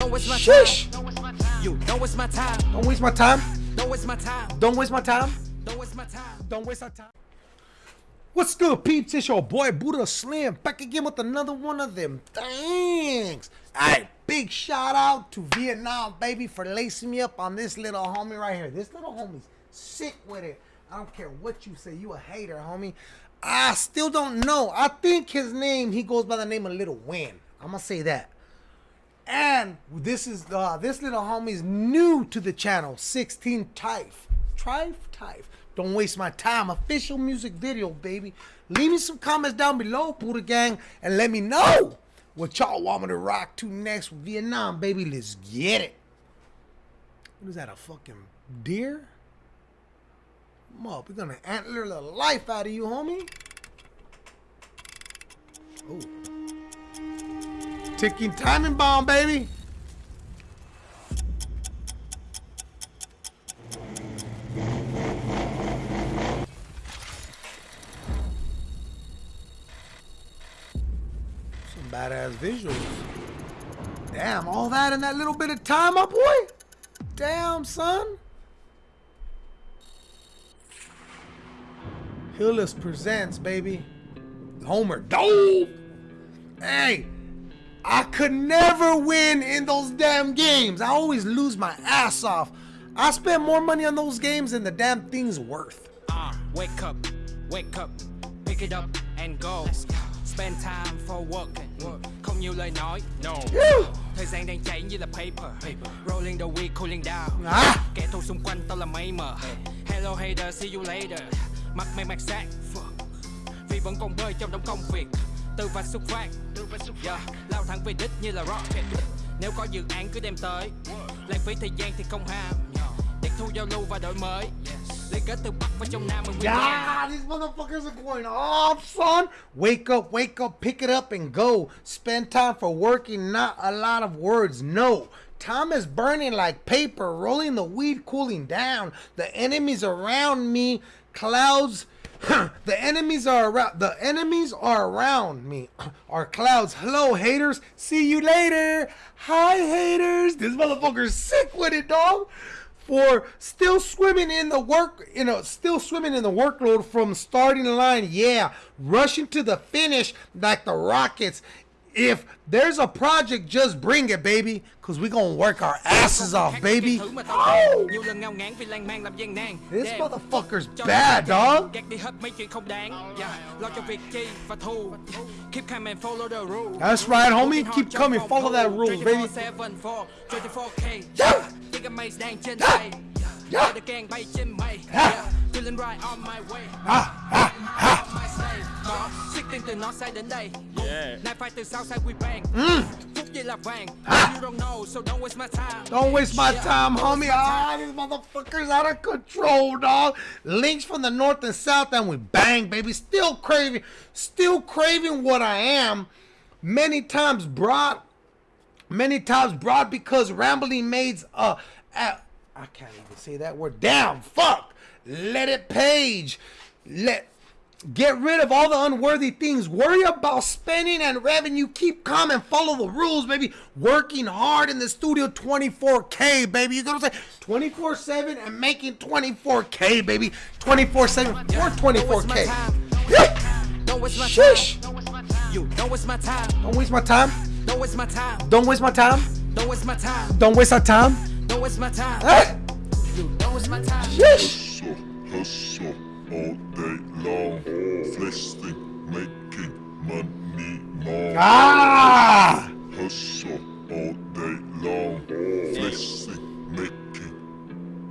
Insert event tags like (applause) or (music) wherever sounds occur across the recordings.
Don't waste my Shush. time. You don't waste my time. Don't waste my time. Don't waste my time. Don't waste my time. Don't waste my time. Don't waste our time. What's good, peeps? It's your boy Buddha Slim back again with another one of them things. Alright, big shout out to Vietnam, baby, for lacing me up on this little homie right here. This little homie's sick with it. I don't care what you say. You a hater, homie. I still don't know. I think his name, he goes by the name of Little Win. I'm gonna say that. And this is uh, this little homie is new to the channel, 16 Typh. Trife Typh. Don't waste my time. Official music video, baby. Leave me some comments down below, Buddha Gang, and let me know what y'all want me to rock to next Vietnam, baby. Let's get it. What is that, a fucking deer? Up, we're gonna antler the life out of you, homie. Oh. Ticking timing bomb, baby. Some badass visuals. Damn, all that in that little bit of time, my boy? Damn, son. Hillis presents, baby. Homer Dope. Hey, I could never win in those damn games. I always lose my ass off. I spend more money on those games than the damn thing's worth. Uh, wake up, wake up, pick it up and go. Spend time for working. Không nhiều lời nói. No. Woo! Thời gian đang chảy như là paper. Rolling the weed, cooling down. Ah! Kẻ thù xung quanh tao là mây mờ. Hello hater, see you later. Mặt mày mặt sát. Fuck. Vì vẫn còn bơi trong đống công việc. Từ và xuất phát. Từ và xuất phát. Lao thẳng về đích như là rocket. Nếu có dự án cứ đem tới. Lãng phí thời gian thì không ham. Tiệc thu giao lưu và đổi mới. Liên kết từ Bắc và trong Nam learn. Yeah, these motherfuckers are going off, son. Wake up, wake up, pick it up and go. Spend time for working, not a lot of words. No. Time is burning like paper, rolling the weed, cooling down. The enemies around me, clouds. (laughs) the enemies are around. The enemies are around me. (clears throat) Are clouds. Hello, haters. See you later. Hi, haters. This motherfucker's sick with it, dog for still swimming in the work, you know, still swimming in the workload from starting line. Yeah, rushing to the finish like the Rockets. If there's a project, just bring it, baby, cause we gonna work our asses off, baby. Thứ mà tao Oh, Nhiều lần ngao ngán vì lan man làm gian nan This motherfucker's bad, dog. Gạt đi hết mấy chuyện không đáng yeah. Lo cho việc chi và thu Keep calm and follow the rules That's right, homie. Keep coming, follow that rules, baby. 24/7 for 24K Yeah. Tiếng maze đang trên Yeah. Yeah. Được gang bay trên mây Yeah. Yeah. Có Siết tiền từ nó sai đến đây Nay phải từ sau sai quy bang Mm. Phút giây là vàng Ah. You don't know so don't waste my time Don't waste my Yeah, time, homie. Ah, these motherfuckers out of control, dog. Links from the north and south, and we bang, baby. Still craving, still craving what I am. Many times brought, many times brought because rambling maids. Uh, uh, I can't even say that word. Damn, fuck. Let it page. Let. Get rid of all the unworthy things. Worry about spending and revenue. Keep calm and follow the rules, baby. Working hard in the studio 24K, baby. You know what I'm saying? 24 7 and making 24K, baby. 24 7 for Don't waste my 24K. Don't waste my Shush. time. You don't waste my time. Don't waste my time. Don't waste my time. Don't waste my time. Don't waste my time. Don't waste our time. Don't waste my time. Don't waste my time. Shush. All day long. Flexing, making money more. Ah. Hustle all day long. Flexing, making,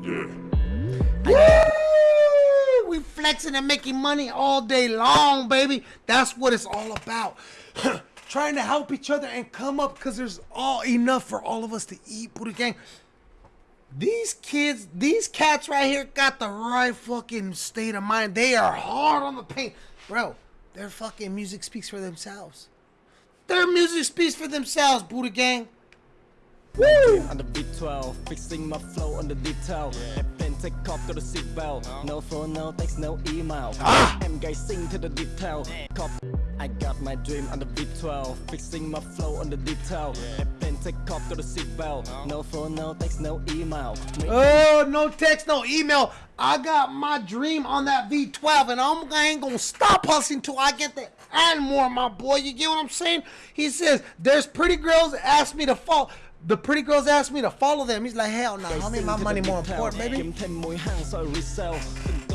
yeah. Woo! We flexing and making money all day long, baby. That's what it's all about. (clears throat) Trying to help each other and come up because there's all enough for all of us to eat, Buddha Gang. These kids, these cats right here got the right fucking state of mind. They are hard on the paint. Bro, their fucking music speaks for themselves. Their music speaks for themselves, Buddha Gang. Woo! on the V12, fixing my flow on the detail. Airplane take off, got a seatbelt. No phone, no text, no email. Ah! I'm guessing to the detail. Cop, I got my dream on the V12, fixing my flow on the detail. Airplane Airplane take off, go to seatbelt. No phone, no text, no email. Make Oh, no text, no email. I got my dream on that V12, and I'm, I ain't gonna stop hustling till I get that and more, my boy. You get what I'm saying? He says, There's pretty girls that ask me to follow. The pretty girls ask me to follow them. He's like, Hell no, nah, mean, my money more important, baby.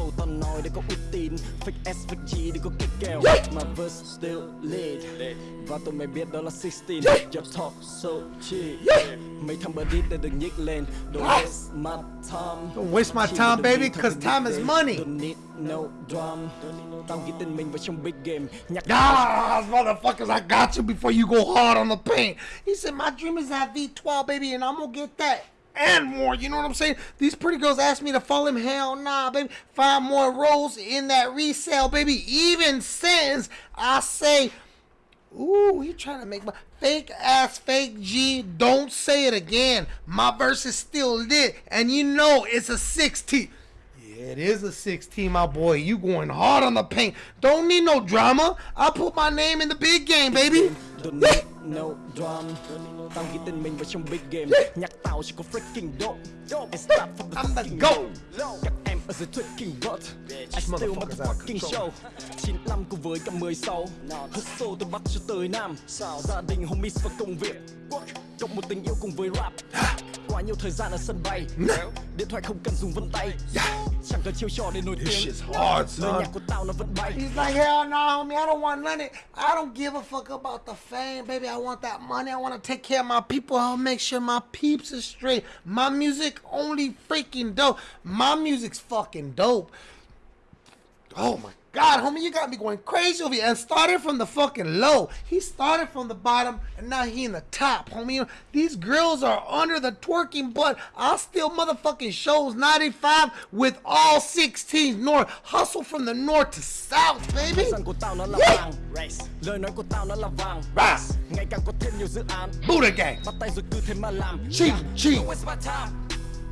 Kiếm thêm mối hàng rồi resell Từng câu tao nói để có uy tín. Fake S, fake G để có kích kèo. Mà verse still lead Và tụi mày biết đó là 16 Your talk so cheap Mấy thằng bờ đít để đừng nhích lên. Don't waste my time. Don't waste my Chỉ time, đừng baby, đi theo 'cause từng time is beat money. Don't need no drum. Tao ghi tên mình vào trong big game. Nhạc Ah, motherfuckers, I got you before you go hard on the paint. He said, My dream is that V12, baby, and I'm gonna get that and more. You know what I'm saying? These pretty girls asked me to follow him. Hell nah, baby. Find more roles in that resale, baby. Even since I say, Ooh, he trying to make my fake ass fake G. Don't say it again. My verse is still lit, and you know it's a 16. Yeah, it is a 16, my boy. You going hard on the paint. Don't need no drama. I'll put my name in the big game, baby. Don't need no drum. Tao ghi tên mình vào trong big game. Nhạc tao chỉ có freaking dope. And start from the fucking low. Các em ở dưới tweaking bot. I still motherfucking show. 95 cùng với cả 16 Hustle từ Bắc cho tới Nam. Gia đình homies và công việc. Cộng một tình yêu cùng với rap nhiều thời gian ở sân bay Điện thoại không cần dùng vân tay Chẳng cần chiêu trò để nổi tiếng Lời nhạc của tao nó vẫn bay He's like, hell no, homie. I don't want none of it. I don't give a fuck about the fame, baby. I want that money. I want to take care of my people. I'll make sure my peeps is straight. My music only freaking dope. My music's fucking dope. Oh my God, homie, you got me going crazy over here. And started from the fucking low. He started from the bottom, and now he in the top, homie. These girls are under the twerking butt. I still motherfucking shows 95 with all 16s north. Hustle from the north to south, baby. Thời gian của tao nó là Yeah. vàng Lời nói của tao nó là vàng Race. Ngày càng có thêm nhiều dự án Buddha gang. Bắt tay rồi cứ thế mà làm Cheap, cheap. Don't waste my time.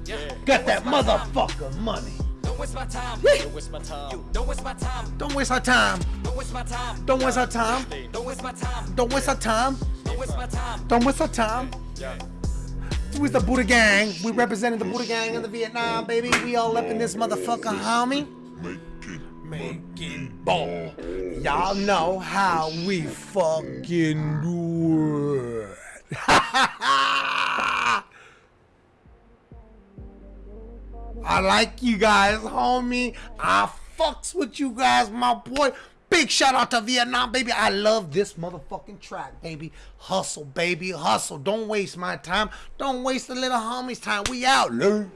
Yeah. Got that motherfucker money. Don't waste my time. Don't waste my time Don't waste my time. Don't waste our time. Don't waste my time. Don't waste our time. Don't waste my time. Don't waste our time. Don't waste my time. Don't waste our time. We's the Buddha gang. We represented the Buddha gang in the Vietnam, baby. We all up in this motherfucker, homie. Making Making ball. Y'all know how we fucking do it. (laughs) I like you guys, homie. I fucks with you guys, my boy. Big shout out to Vietnam, baby. I love this motherfucking track, baby. Hustle, baby. Hustle. Don't waste my time. Don't waste the little homie's time. We out, Lou.